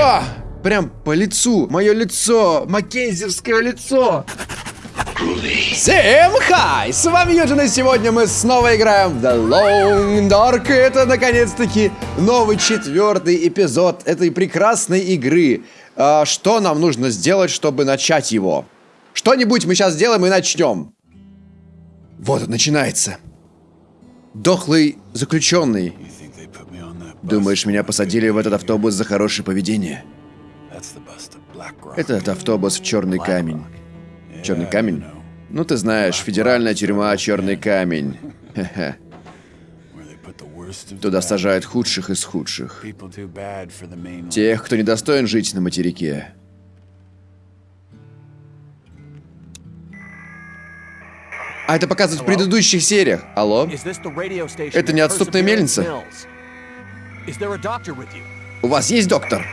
О! Прям по лицу. Мое лицо. Маккензевское лицо. Всем хай! С вами Юджин, и сегодня мы снова играем в The Long Dark. Это, наконец-таки, новый четвертый эпизод этой прекрасной игры. А, что нам нужно сделать, чтобы начать его? Что-нибудь мы сейчас сделаем и начнем. Вот начинается. Дохлый заключенный. Думаешь, меня посадили в этот автобус за хорошее поведение? Этот автобус в черный камень. Черный камень? Ну ты знаешь, федеральная тюрьма Черный камень. Туда сажают худших из худших. Тех, кто недостоин жить на материке. А это показывают в предыдущих сериях. Алло? Это неотступная мельница? У вас есть доктор?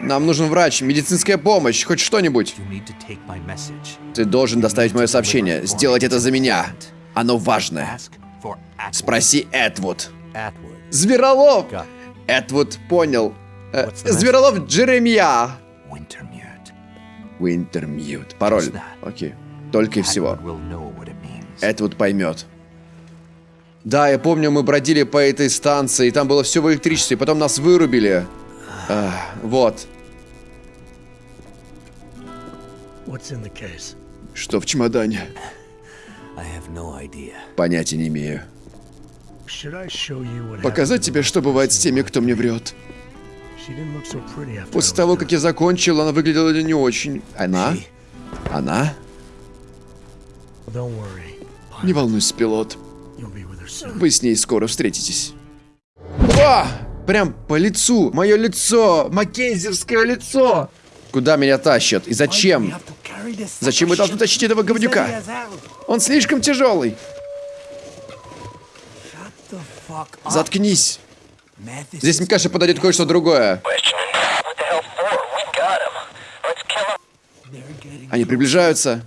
Нам нужен врач, медицинская помощь, хоть что-нибудь. Ты должен доставить мое сообщение. Сделать это за меня. Оно важное. Спроси Эдвуд. Зверолов! Эдвуд понял. Э, Зверолов Джеремия. Wintermute. Пароль. Окей. Только и всего. Эдвуд поймет. Да, я помню, мы бродили по этой станции, и там было все в электричестве, потом нас вырубили. А, вот. Что в чемодане? Понятия не имею. Показать тебе, что бывает с теми, кто мне врет. После того, как я закончил, она выглядела не очень. Она? Она? Не волнуйся, пилот. Вы с ней скоро встретитесь. О! Прям по лицу. Мое лицо. Маккензевское лицо. Куда меня тащат? И зачем? Зачем вы должны тащить этого говнюка? Он слишком тяжелый. Заткнись. Здесь, мне кажется, подойдет кое-что другое. Они приближаются.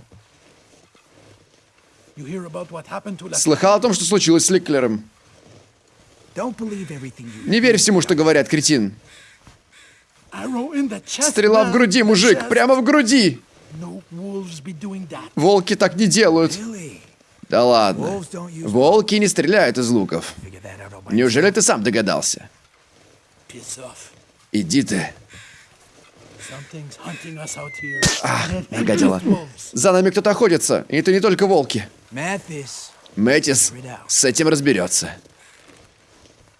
Слыхал о том, что случилось с Ликлером? Не верь всему, что говорят, кретин. Стрела в груди, мужик, прямо в груди. Волки так не делают. Да ладно. Волки не стреляют из луков. Неужели ты сам догадался? Иди ты. А, гадила. За нами кто-то охотится, и это не только волки. Мэттис с этим разберется.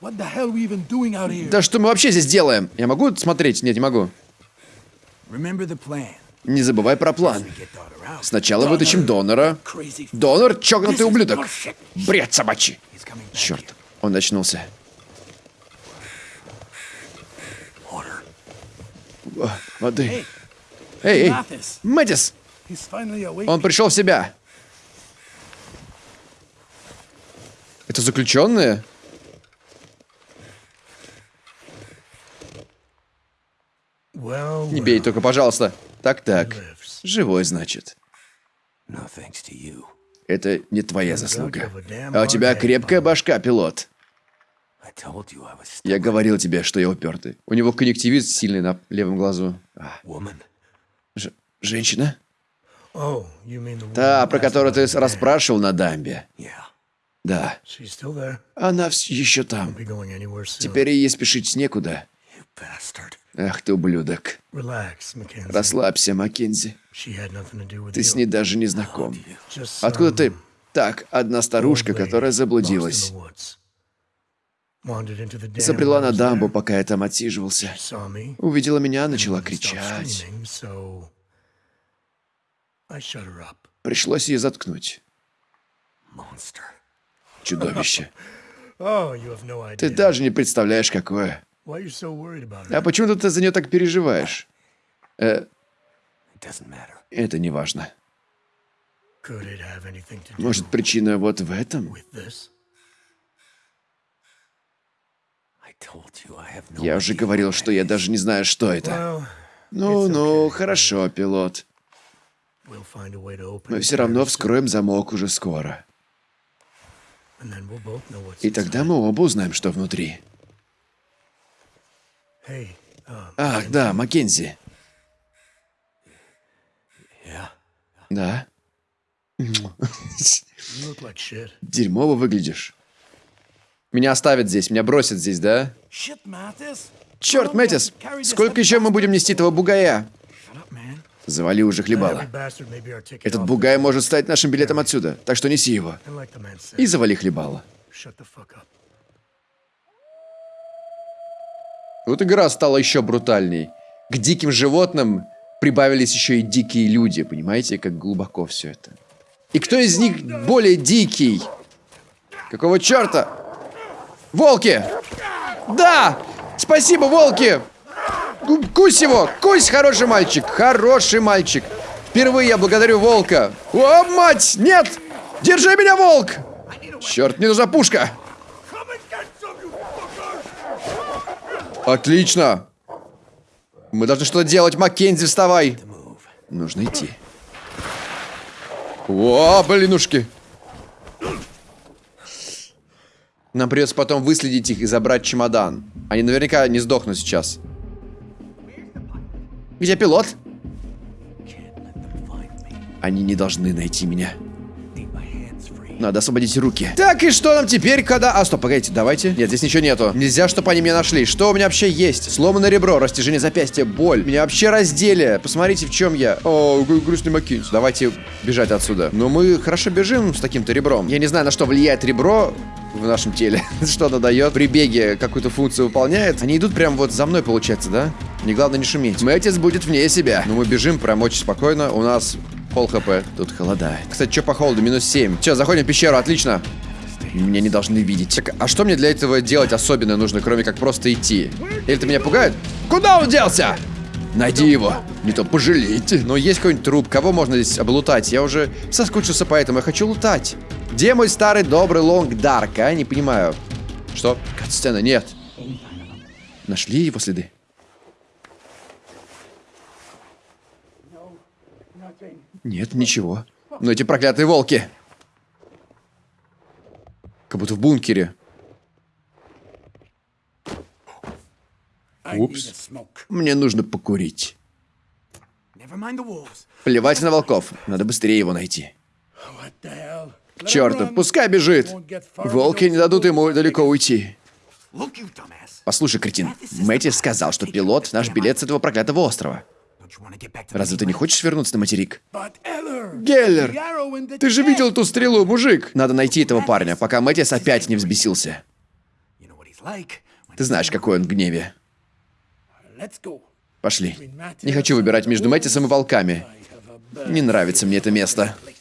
Да что мы вообще здесь делаем? Я могу смотреть? Нет, не могу. Не забывай про план. Сначала вытащим донора. Донор — чокнутый ублюдок. Бред собачий. Черт, он очнулся. Воды. Эй, эй, Мэтис! Он пришел в себя. Это заключенные? Не бей только, пожалуйста. Так-так. Живой, значит. Это не твоя заслуга. А у тебя крепкая башка, пилот. Я говорил тебе, что я упертый. У него конъюнктивит сильный на левом глазу. А. Ж женщина? Та, про которую ты расспрашивал на дамбе. Да. Она еще там. Теперь ей спешить некуда. Ах ты ублюдок. Расслабься, Маккензи. Ты с ней даже не знаком. Откуда ты... Так, одна старушка, которая заблудилась. Забрела на дамбу, пока я там отсиживался. Увидела меня, начала кричать. Пришлось ее заткнуть. Чудовище. Ты даже не представляешь, какое. А почему ты за нее так переживаешь? Э, это не важно. Может, причина вот в этом? Я уже говорил, что я даже не знаю, что это. Ну-ну, хорошо, пилот. Мы все равно вскроем замок уже скоро. И тогда мы оба узнаем, что внутри. Ах, да, Маккензи. Да. Дерьмово выглядишь. Меня оставят здесь, меня бросят здесь, да? Черт, Мэтис, сколько еще мы будем нести этого бугая? Завали уже хлебало. Этот бугай может стать нашим билетом отсюда, так что неси его. И завали хлебало. Вот игра стала еще брутальней. К диким животным прибавились еще и дикие люди, понимаете, как глубоко все это. И кто из них более дикий? Какого черта? Волки! Да! Спасибо, волки! Кусь его! Кусь, хороший мальчик! Хороший мальчик! Впервые я благодарю волка! О, мать! Нет! Держи меня, волк! Черт, мне нужна пушка! Отлично! Мы должны что-то делать, Маккензи, вставай! Нужно идти. О, блинушки! Нам придется потом выследить их и забрать чемодан. Они наверняка не сдохнут сейчас. Где пилот? Они не должны найти меня. Надо освободить руки. Так, и что нам теперь, когда... А, стоп, погодите, давайте. Нет, здесь ничего нету. Нельзя, чтобы они меня нашли. Что у меня вообще есть? Сломанное ребро, растяжение запястья, боль. Меня вообще раздели. Посмотрите, в чем я. О, грустный Маккинс. Давайте бежать отсюда. Но мы хорошо бежим с таким-то ребром. Я не знаю, на что влияет ребро в нашем теле. что оно дает. При беге какую-то функцию выполняет. Они идут прям вот за мной, получается, да? Не главное не шуметь. Мэтис будет вне себя. Но мы бежим прям очень спокойно. У нас Пол хп. Тут холодает. Кстати, что по холоду? Минус 7. Все, заходим в пещеру, отлично. Меня не должны видеть. Так, а что мне для этого делать особенно нужно, кроме как просто идти? Или это меня пугает? Куда он делся? Найди его. Не то пожалейте. Но есть какой-нибудь труп. Кого можно здесь облутать? Я уже соскучился по этому. Я хочу лутать. Где мой старый добрый лонг дарк, а? Не понимаю. Что? Сцена? Нет. Нашли его следы? Нет, ничего. Но эти проклятые волки. Как будто в бункере. Упс. Мне нужно покурить. Плевать на волков. Надо быстрее его найти. К пускай бежит. Волки не дадут ему далеко уйти. Послушай, кретин, Мэтти сказал, что пилот наш билет с этого проклятого острова. Разве ты не хочешь вернуться на материк? Геллер! Ты же видел ту стрелу, мужик! Надо найти этого парня, пока Мэтьяс опять не взбесился. Ты знаешь, какой он в гневе. Пошли. Не хочу выбирать между Мэтисом и волками. Не нравится мне это место.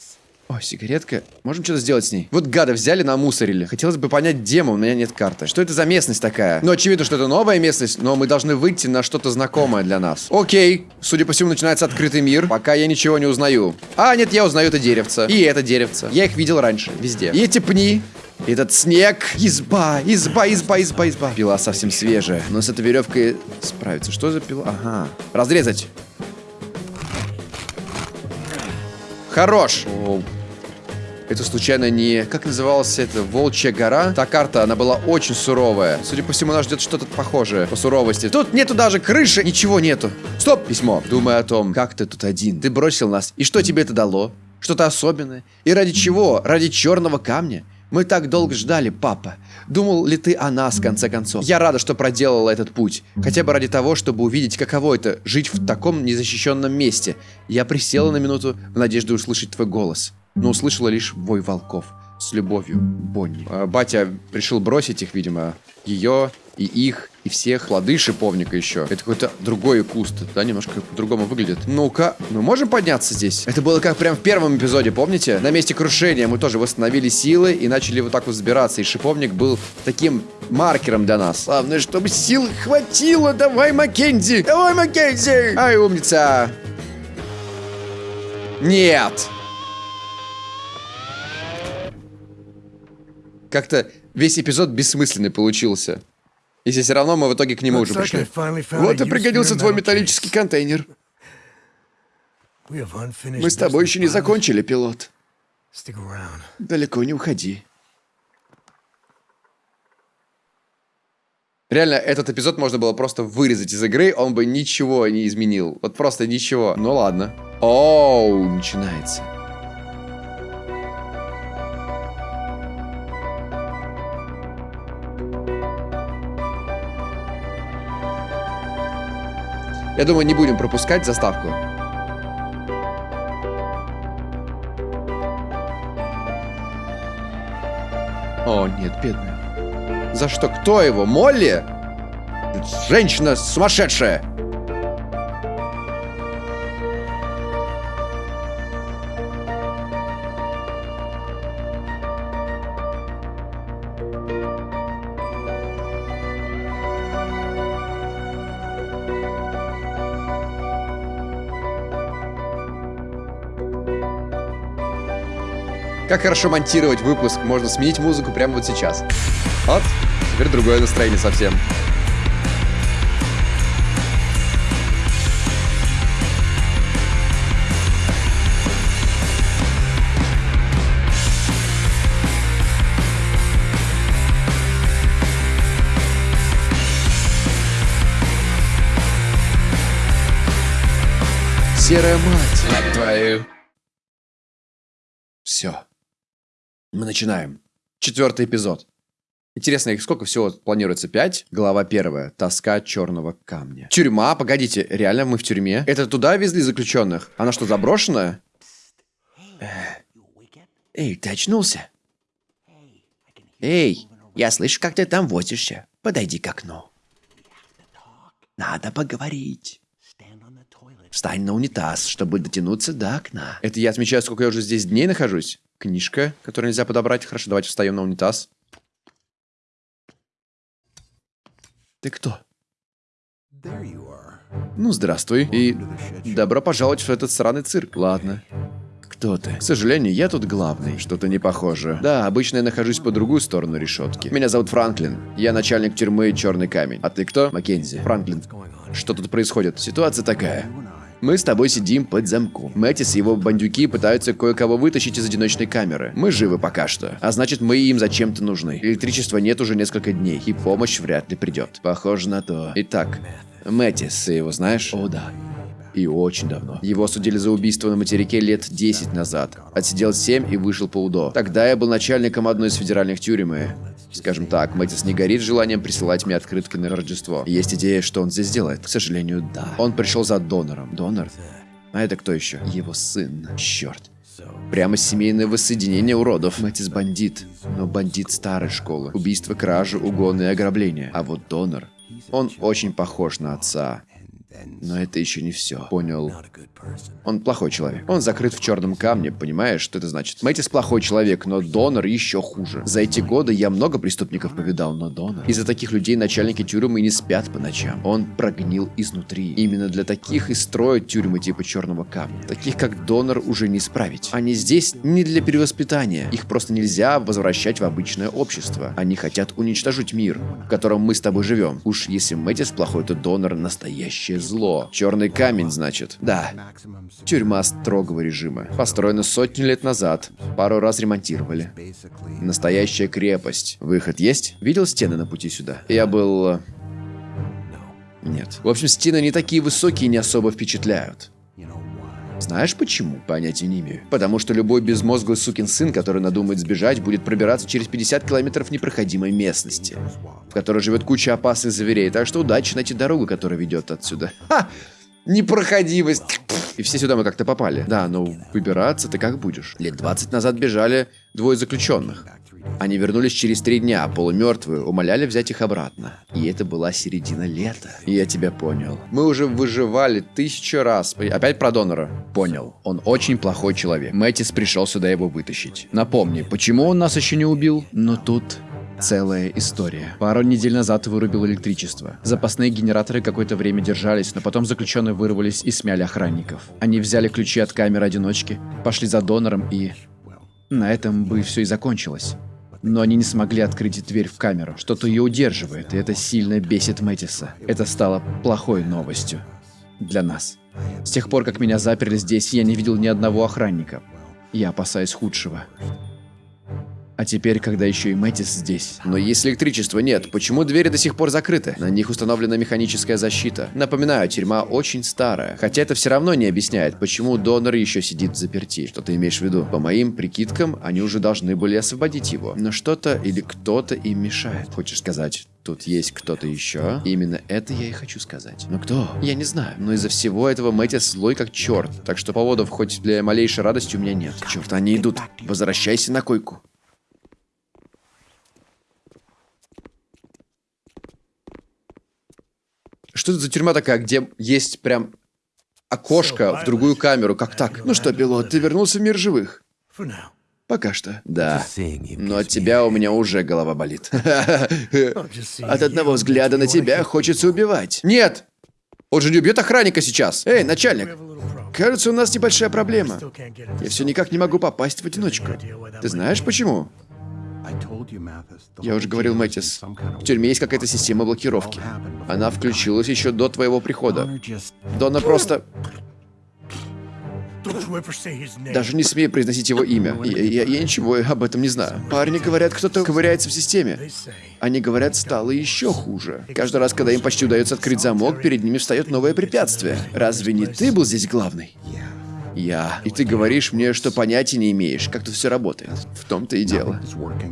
О, сигаретка. Можем что-то сделать с ней? Вот гада взяли, намусорили. Хотелось бы понять, где мы, у меня нет карты. Что это за местность такая? Ну, очевидно, что это новая местность, но мы должны выйти на что-то знакомое для нас. Окей. Судя по всему, начинается открытый мир. Пока я ничего не узнаю. А, нет, я узнаю это деревце. И это деревце. Я их видел раньше, везде. И эти пни. Этот снег. Изба, изба, изба, изба, изба. Пила совсем свежая. Но с этой веревкой справиться. Что за пила? Ага. Разрезать. Хорош. Это случайно не... Как называлась это? Волчья гора? Та карта, она была очень суровая. Судя по всему, нас ждет что-то похожее по суровости. Тут нету даже крыши, ничего нету. Стоп! Письмо. Думай о том, как ты тут один. Ты бросил нас. И что тебе это дало? Что-то особенное? И ради чего? Ради черного камня? Мы так долго ждали, папа. Думал ли ты о нас, в конце концов? Я рада, что проделала этот путь. Хотя бы ради того, чтобы увидеть, каково это — жить в таком незащищенном месте. Я присела на минуту в надежде услышать твой голос. Но услышала лишь вой волков. С любовью, Бонни. А, батя решил бросить их, видимо. Ее и их, и всех плоды шиповника еще. Это какой-то другой куст, да, немножко по-другому выглядит. Ну-ка, мы можем подняться здесь? Это было как прям в первом эпизоде, помните? На месте крушения мы тоже восстановили силы и начали вот так вот взбираться, и шиповник был таким маркером для нас. Главное, чтобы сил хватило, давай, Маккензи! Давай, Маккензи! Ай, умница! Нет! Как-то весь эпизод бессмысленный получился. Если все равно мы в итоге к нему уже пришли. Вот и пригодился твой металлический контейнер. Мы с тобой еще не закончили, пилот. Далеко не уходи. Реально, этот эпизод можно было просто вырезать из игры, он бы ничего не изменил. Вот просто ничего. Ну ладно. Оу, начинается. Я думаю, не будем пропускать заставку. О, нет, бедная. За что? Кто его? Молли? Женщина сумасшедшая! Как хорошо монтировать выпуск. Можно сменить музыку прямо вот сейчас. Вот. Теперь другое настроение совсем. Серая мать. Мать твою. Все. Мы начинаем. Четвертый эпизод. Интересно, их сколько всего планируется? Пять? Глава первая. Тоска черного камня. Тюрьма? Погодите, реально мы в тюрьме? Это туда везли заключенных? Она что, заброшенная? Эй, ты очнулся? Эй, я слышу, как ты там возишься. Подойди к окну. Надо поговорить. Встань на унитаз, чтобы дотянуться до окна. Это я отмечаю, сколько я уже здесь дней нахожусь? Книжка, которую нельзя подобрать. Хорошо, давайте встаем на унитаз. Ты кто? Ну, здравствуй. И добро пожаловать в этот сраный цирк. Ладно. Кто ты? К сожалению, я тут главный. Что-то не похоже. Да, обычно я нахожусь по другую сторону решетки. Меня зовут Франклин. Я начальник тюрьмы Черный камень. А ты кто? Маккензи. Франклин. Что тут происходит? Ситуация такая. Мы с тобой сидим под замком. Мэтис и его бандюки пытаются кое-кого вытащить из одиночной камеры. Мы живы пока что. А значит, мы им зачем-то нужны. Электричества нет уже несколько дней, и помощь вряд ли придет. Похоже на то. Итак, Мэтис, ты его знаешь? О, да. И очень давно. Его судили за убийство на материке лет 10 назад. Отсидел 7 и вышел по УДО. Тогда я был начальником одной из федеральных тюрем и... Скажем так, Мэтис не горит желанием присылать мне открытки на Рождество. Есть идея, что он здесь делает? К сожалению, да. Он пришел за донором. Донор? А это кто еще? Его сын. Черт. Прямо семейное воссоединение уродов. Мэтис бандит, но бандит старой школы. Убийство, кражи, угоны и ограбления. А вот донор, он очень похож на отца. Но это еще не все. Понял. Он плохой человек. Он закрыт в черном камне, понимаешь, что это значит? Мэтис плохой человек, но донор еще хуже. За эти годы я много преступников повидал, но донор. Из-за таких людей начальники тюрьмы не спят по ночам. Он прогнил изнутри. Именно для таких и строят тюрьмы типа черного камня. Таких как донор уже не исправить. Они здесь не для перевоспитания. Их просто нельзя возвращать в обычное общество. Они хотят уничтожить мир, в котором мы с тобой живем. Уж если Мэтис плохой, то донор настоящее зло. Черный камень, значит. Да. Тюрьма строгого режима. Построена сотни лет назад. Пару раз ремонтировали. Настоящая крепость. Выход есть? Видел стены на пути сюда? Я был... Э, нет. В общем, стены не такие высокие и не особо впечатляют. Знаешь почему? Понятия не имею. Потому что любой безмозглый сукин сын, который надумает сбежать, будет пробираться через 50 километров непроходимой местности, в которой живет куча опасных зверей. Так что удачи найти дорогу, которая ведет отсюда. Ха! Непроходимость. И все сюда мы как-то попали. Да, но выбираться ты как будешь? Лет 20 назад бежали двое заключенных. Они вернулись через три дня, полумертвые, умоляли взять их обратно. И это была середина лета. Я тебя понял. Мы уже выживали тысячу раз. Опять про донора. Понял. Он очень плохой человек. Мэтис пришел сюда его вытащить. Напомни, почему он нас еще не убил? Но тут целая история. Пару недель назад вырубил электричество. Запасные генераторы какое-то время держались, но потом заключенные вырвались и смяли охранников. Они взяли ключи от камеры одиночки, пошли за донором и... На этом бы все и закончилось. Но они не смогли открыть дверь в камеру. Что-то ее удерживает, и это сильно бесит Мэтиса. Это стало плохой новостью. Для нас. С тех пор, как меня заперли здесь, я не видел ни одного охранника. Я опасаюсь худшего. А теперь, когда еще и Мэтис здесь. Но если электричества нет, почему двери до сих пор закрыты? На них установлена механическая защита. Напоминаю, тюрьма очень старая. Хотя это все равно не объясняет, почему донор еще сидит заперти. Что ты имеешь в виду? По моим прикидкам, они уже должны были освободить его. Но что-то или кто-то им мешает. Хочешь сказать, Тут есть кто-то еще. Именно это я и хочу сказать. Но кто? Я не знаю. Но из-за всего этого Мэтис злой как черт. Так что поводов хоть для малейшей радости у меня нет. Черт, они идут. Возвращайся на койку. Что это за тюрьма такая, где есть прям окошко в другую камеру? Как так? Ну что, пилот, ты вернулся в мир живых? Пока что. Да. Но от тебя у меня уже голова болит. От одного взгляда на тебя хочется убивать. Нет! Он же не убьет охранника сейчас. Эй, начальник. Кажется, у нас небольшая проблема. Я все никак не могу попасть в одиночку. Ты знаешь почему? Я уже говорил, Мэтис, в тюрьме есть какая-то система блокировки. Она включилась еще до твоего прихода. Дона просто... Даже не смею произносить его имя. Я, я, я ничего об этом не знаю. Парни говорят, кто-то ковыряется в системе. Они говорят, стало еще хуже. Каждый раз, когда им почти удается открыть замок, перед ними встает новое препятствие. Разве не ты был здесь главный? Я. И ты говоришь мне, что понятия не имеешь, как тут все работает. В том-то и дело.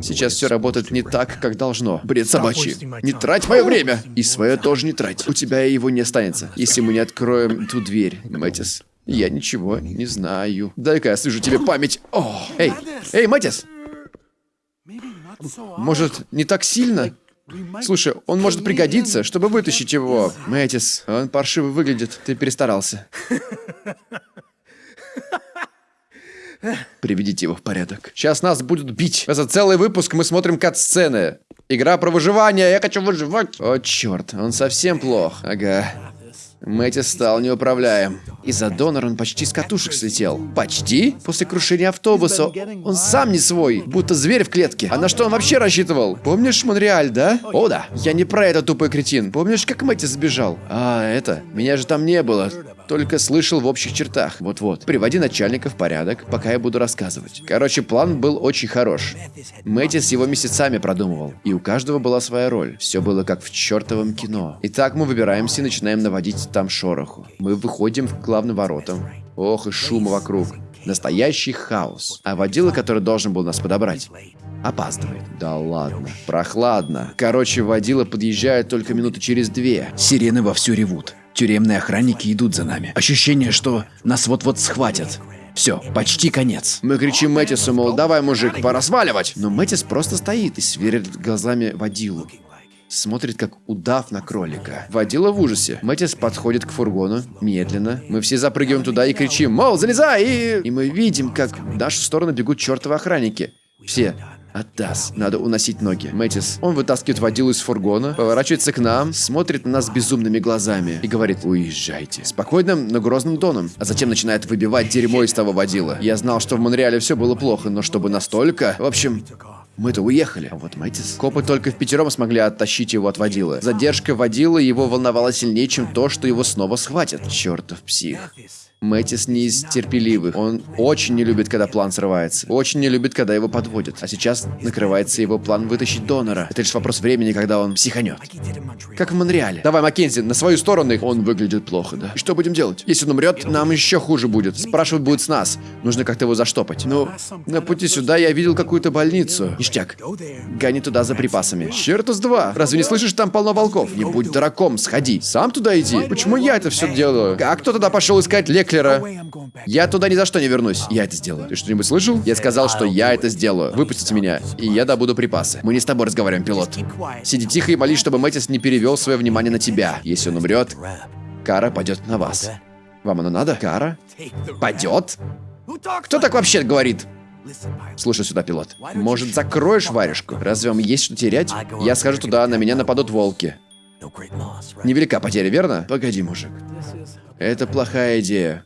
Сейчас все работает не так, как должно. Бред собачий. Не трать мое время! И свое тоже не трать. У тебя его не останется, если мы не откроем ту дверь, Мэтис. Я ничего не знаю. Дай-ка я слышу тебе память. О, эй, эй, Мэтис! Может, не так сильно? Слушай, он может пригодиться, чтобы вытащить его. Мэтис, он паршиво выглядит. Ты перестарался. Приведите его в порядок. Сейчас нас будут бить. За целый выпуск мы смотрим кат-сцены. Игра про выживание, я хочу выживать. О, черт, он совсем плох. Ага. Мэтти стал неуправляем. Из-за донора он почти с катушек слетел. Почти? После крушения автобуса он сам не свой, будто зверь в клетке. А на что он вообще рассчитывал? Помнишь Монреаль, да? О, да. Я не про этот тупой кретин. Помнишь, как Мэтти сбежал? А, это... Меня же там не было. Только слышал в общих чертах. Вот-вот. Приводи начальника в порядок, пока я буду рассказывать. Короче, план был очень хорош. Мэтти с его месяцами продумывал. И у каждого была своя роль. Все было как в чертовом кино. Итак, мы выбираемся и начинаем наводить там шороху. Мы выходим к главным воротам. Ох, и шума вокруг. Настоящий хаос. А водила, который должен был нас подобрать, опаздывает. Да ладно. Прохладно. Короче, водила подъезжает только минуты через две. Сирены вовсю ревут. Тюремные охранники идут за нами. Ощущение, что нас вот-вот схватят. Все, почти конец. Мы кричим Мэтису, мол, давай, мужик, пора сваливать. Но Мэтис просто стоит и сверлит глазами водилу. Смотрит, как удав на кролика. Водила в ужасе. Мэтис подходит к фургону, медленно. Мы все запрыгиваем туда и кричим, мол, залезай! И, и мы видим, как в нашу сторону бегут чертовы охранники. Все. Атас, надо уносить ноги. Мэтис, он вытаскивает водилу из фургона, поворачивается к нам, смотрит на нас безумными глазами и говорит «Уезжайте». Спокойным, но грозным тоном. А затем начинает выбивать дерьмо из того водила. Я знал, что в Монреале все было плохо, но чтобы настолько... В общем, мы-то уехали. А вот Мэтис... Копы только в пятером смогли оттащить его от водила. Задержка водила его волновала сильнее, чем то, что его снова схватят. Чертов псих. Мэтис не из терпеливых. Он очень не любит, когда план срывается. Очень не любит, когда его подводят. А сейчас накрывается его план вытащить донора. Это лишь вопрос времени, когда он психанет. Как в Монреале. Давай, Маккензи, на свою сторону. Он выглядит плохо, да? И что будем делать? Если он умрет, нам еще хуже будет. Спрашивать будет с нас. Нужно как-то его заштопать. Ну, на пути сюда я видел какую-то больницу. Ништяк. Гони туда за припасами. Черт с два. Разве не слышишь, там полно волков? Не будь дураком, сходи. Сам туда иди. Почему я это все делаю? А кто тогда пошел искать лекаря? Хитлера. Я туда ни за что не вернусь. Я это сделаю. Ты что-нибудь слышал? Я сказал, что я это сделаю. Выпустите меня, и я добуду припасы. Мы не с тобой разговариваем, пилот. Сиди тихо и молись, чтобы Мэтис не перевел свое внимание на тебя. Если он умрет, кара пойдет на вас. Вам оно надо? Кара? Пойдет? Кто так вообще говорит? Слушай сюда, пилот. Может, закроешь варежку? Разве вам есть что терять? Я схожу туда, на меня нападут волки. Невелика потеря, верно? Погоди, мужик. Это плохая идея.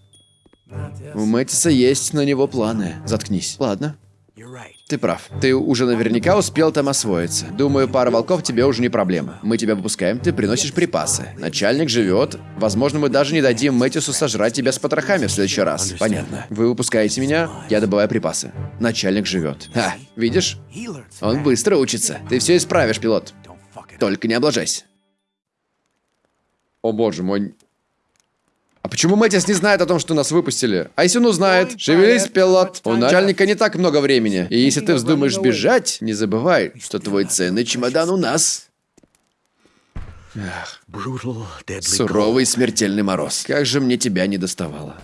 У Мэтиса есть на него планы. Заткнись. Ладно. Ты прав. Ты уже наверняка успел там освоиться. Думаю, пара волков тебе уже не проблема. Мы тебя выпускаем, ты приносишь припасы. Начальник живет. Возможно, мы даже не дадим Мэтису сожрать тебя с потрохами в следующий раз. Понятно. Вы выпускаете меня, я добываю припасы. Начальник живет. Ха, видишь? Он быстро учится. Ты все исправишь, пилот. Только не облажайся. О боже мой. А почему Мэтис не знает о том, что нас выпустили? А если он узнает? Шевелись, пилот. У начальника не так много времени. И если ты вздумаешь бежать, не забывай, что твой ценный чемодан у нас. Суровый смертельный мороз. Как же мне тебя не доставало.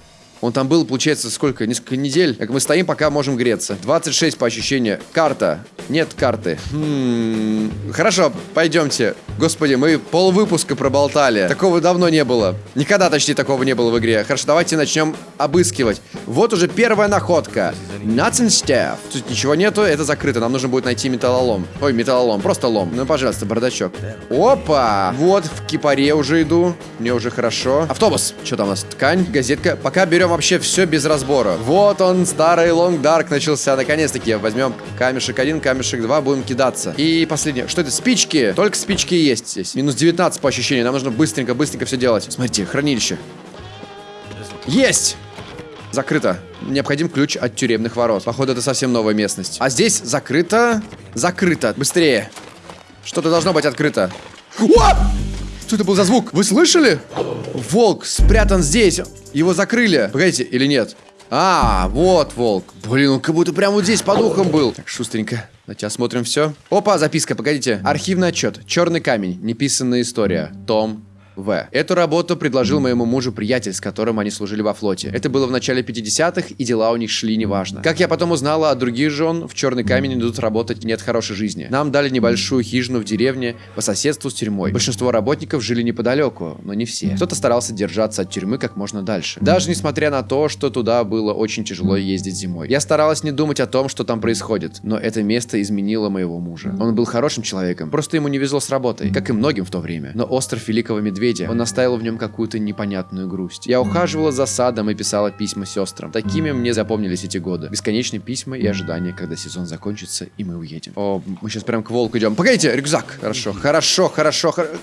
Он там был, получается, сколько? Несколько недель. Как мы стоим, пока можем греться. 26 по ощущению. Карта. Нет карты. Хм... Хорошо, пойдемте. Господи, мы пол выпуска проболтали. Такого давно не было. Никогда, точнее, такого не было в игре. Хорошо, давайте начнем обыскивать. Вот уже первая находка. Nothing staff. Тут ничего нету, это закрыто. Нам нужно будет найти металлолом. Ой, металлолом, просто лом. Ну, пожалуйста, бардачок. Опа! Вот, в кипаре уже иду. Мне уже хорошо. Автобус. Что там у нас? Ткань, газетка. Пока берем вообще все без разбора. Вот он, старый Long Dark начался. Наконец-таки возьмем камешек один, камешек два, будем кидаться. И последнее. Что это? Спички. Только спички есть здесь. Минус 19 по ощущению. Нам нужно быстренько-быстренько все делать. Смотрите, хранилище. Есть! Закрыто. Необходим ключ от тюремных ворот. Походу, это совсем новая местность. А здесь закрыто. Закрыто. Быстрее. Что-то должно быть открыто. О! Что это был за звук? Вы слышали? Волк спрятан здесь. Его закрыли. Погодите, или нет? А, вот волк. Блин, он как будто прямо вот здесь по духам был. Так, шустренько. Давайте осмотрим все. Опа, записка, погодите. Архивный отчет. Черный камень. Неписанная история. Том в. Эту работу предложил моему мужу приятель, с которым они служили во флоте. Это было в начале 50-х, и дела у них шли неважно. Как я потом узнала от других жен, в Черный камень идут работать нет хорошей жизни. Нам дали небольшую хижину в деревне по соседству с тюрьмой. Большинство работников жили неподалеку, но не все. Кто-то старался держаться от тюрьмы как можно дальше. Даже несмотря на то, что туда было очень тяжело ездить зимой. Я старалась не думать о том, что там происходит, но это место изменило моего мужа. Он был хорошим человеком, просто ему не везло с работой, как и многим в то время. Но остров Великого Медведя медведя, он оставил в нем какую-то непонятную грусть. Я ухаживала за садом и писала письма сестрам. Такими мне запомнились эти годы. Бесконечные письма и ожидания, когда сезон закончится, и мы уедем. О, мы сейчас прям к волку идем. Погодите, рюкзак. Хорошо, хорошо, хорошо, хорошо.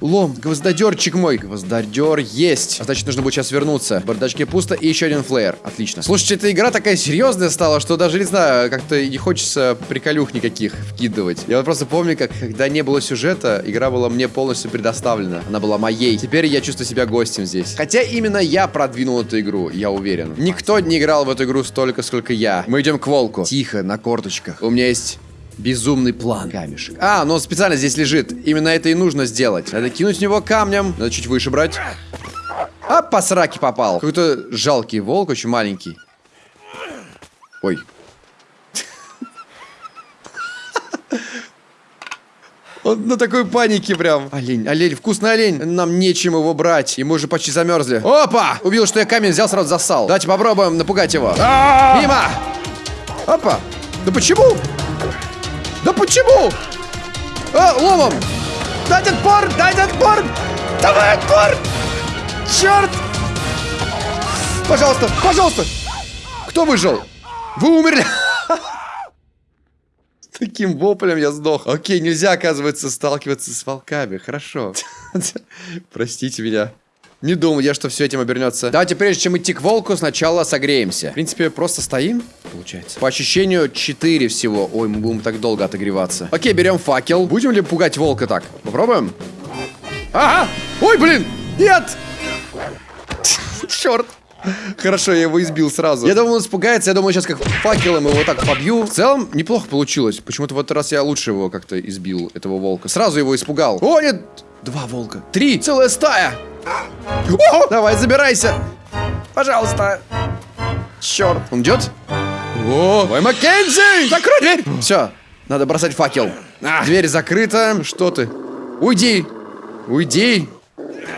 Лом, гвоздодерчик мой. Гвоздодер есть. А значит, нужно будет сейчас вернуться. В бардачке пусто и еще один флеер. Отлично. Слушайте, эта игра такая серьезная стала, что даже, не знаю, как-то не хочется приколюх никаких вкидывать. Я вот просто помню, как когда не было сюжета, игра была мне полностью предоставлена. Она была моей. Теперь я чувствую себя гостем здесь. Хотя именно я продвинул эту игру, я уверен. Никто не играл в эту игру столько, сколько я. Мы идем к волку. Тихо, на корточках. У меня есть Безумный план. Камешек. А, ну он специально здесь лежит. Именно это и нужно сделать. Надо кинуть в него камнем. Надо чуть выше брать. А, по сраке попал. Какой-то жалкий волк, очень маленький. Ой. Он на такой панике прям. Олень, олень, вкусный олень. Нам нечем его брать. И мы уже почти замерзли. Опа! Убил, что я камень взял, сразу засал. Давайте попробуем напугать его. Мимо! Опа! Да почему? Да почему? А, ломом! Дать отпор! Дать отпор! Давай отпор! Черт! Пожалуйста, пожалуйста! Кто выжил? Вы умерли! Таким воплем я сдох. Окей, нельзя, оказывается, сталкиваться с волками. Хорошо. Простите меня. Не думал я, что все этим обернется. Давайте, прежде чем идти к волку, сначала согреемся. В принципе, просто стоим, получается. По ощущению 4 всего. Ой, мы будем так долго отогреваться. Окей, берем факел. Будем ли пугать волка так? Попробуем? Ага! Ой, блин! Нет! Черт! Хорошо, я его избил сразу. Я думал, он испугается. Я думаю, сейчас как факелом его так побью. В целом, неплохо получилось. Почему-то в этот раз я лучше его как-то избил, этого волка. Сразу его испугал. О, нет! Два волка. Три! Целая стая! О, давай, забирайся. Пожалуйста. Черт. Он идет? О, ой, Маккензи! Закрой дверь! Все, надо бросать факел. А, дверь закрыта. Что ты? Уйди. Уйди.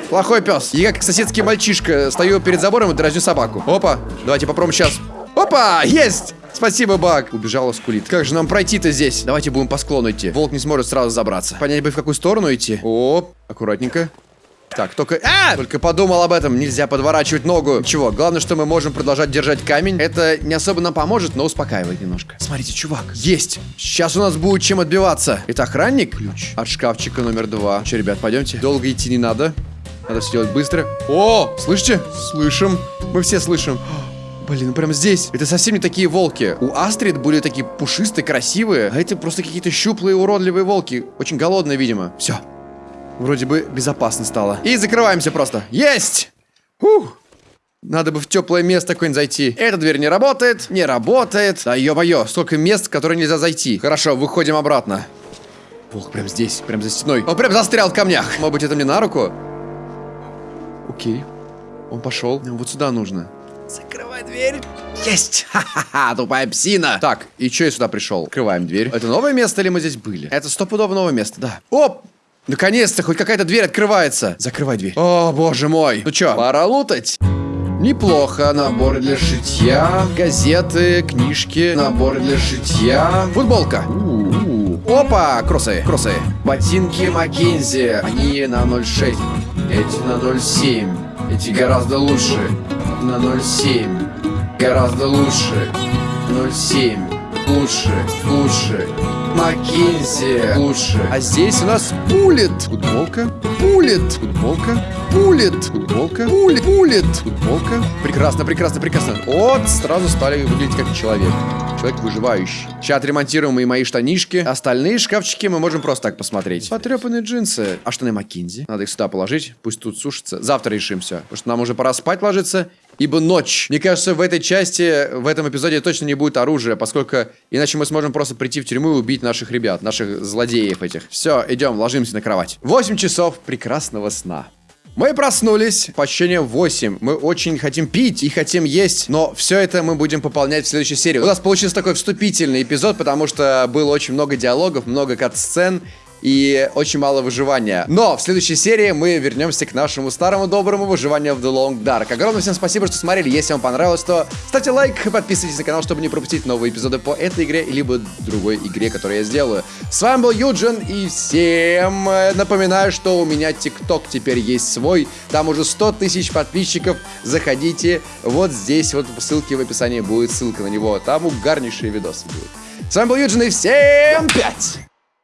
Плохой пес. Я как соседский мальчишка стою перед забором и дразню собаку. Опа, давайте попробуем сейчас. Опа, есть! Спасибо, Баг. Убежала скулит. Как же нам пройти-то здесь? Давайте будем по склону идти. Волк не сможет сразу забраться. Понять бы, в какую сторону идти. О, аккуратненько. Так, только... А! Только подумал об этом. Нельзя подворачивать ногу. Чего? Главное, что мы можем продолжать держать камень. Это не особо нам поможет, но успокаивает немножко. Смотрите, чувак. Есть. Сейчас у нас будет чем отбиваться. Это охранник? Ключ. От шкафчика номер два. Че, ребят, пойдемте. Долго идти не надо. Надо все делать быстро. О, слышите? Слышим. Мы все слышим. Блин, ну прям здесь. Это совсем не такие волки. У Астрид были такие пушистые, красивые, а эти просто какие-то щуплые, уродливые волки. Очень голодные, видимо. Все. Вроде бы безопасно стало. И закрываемся просто. Есть! Ух! Надо бы в теплое место какое-нибудь зайти. Эта дверь не работает, не работает. Да ё-моё, столько мест, в которые нельзя зайти. Хорошо, выходим обратно. Волк прям здесь, прям за стеной. Он прям застрял в камнях. Может быть, это мне на руку? Окей. Он пошел. Вот сюда нужно. Закрывай дверь. Есть! Ха-ха-ха, тупая псина. Так, и что я сюда пришел? Открываем дверь. Это новое место или мы здесь были? Это стопудово новое место, да. Оп! Наконец-то хоть какая-то дверь открывается. Закрывай дверь. О, боже мой. Ну чё, пора лутать? Неплохо. Наборы для шитья, газеты, книжки, наборы для шитья, футболка. У -у -у. Опа, кроссы, кроссы. Ботинки Маккензи. Они на 0,6. Эти на 0,7. Эти гораздо лучше. На 0,7. Гораздо лучше. 0,7. Лучше, лучше. Маккензи лучше. А здесь у нас пулит. Футболка. Пулит. Футболка. Пулит. Футболка. Пулит. Пулит. Футболка. Прекрасно, прекрасно, прекрасно. Вот, сразу стали выглядеть как человек. Человек выживающий. Сейчас отремонтируем и мои штанишки. Остальные шкафчики мы можем просто так посмотреть. Потрепанные джинсы. А штаны Маккинзи? Надо их сюда положить. Пусть тут сушатся. Завтра решим все. Потому что нам уже пора спать ложиться. Ибо ночь. Мне кажется, в этой части, в этом эпизоде точно не будет оружия, поскольку иначе мы сможем просто прийти в тюрьму и убить наших ребят, наших злодеев этих. Все, идем, ложимся на кровать. 8 часов прекрасного сна. Мы проснулись, по ощущениям 8. Мы очень хотим пить и хотим есть, но все это мы будем пополнять в следующей серии. У нас получился такой вступительный эпизод, потому что было очень много диалогов, много кат-сцен, и очень мало выживания. Но в следующей серии мы вернемся к нашему старому доброму выживанию в The Long Dark. Огромное всем спасибо, что смотрели. Если вам понравилось, то ставьте лайк, подписывайтесь на канал, чтобы не пропустить новые эпизоды по этой игре, либо другой игре, которую я сделаю. С вами был Юджин, и всем э, напоминаю, что у меня ТикТок теперь есть свой. Там уже 100 тысяч подписчиков. Заходите вот здесь, вот по ссылке в описании будет ссылка на него. Там угарнейшие видосы будут. С вами был Юджин, и всем пять!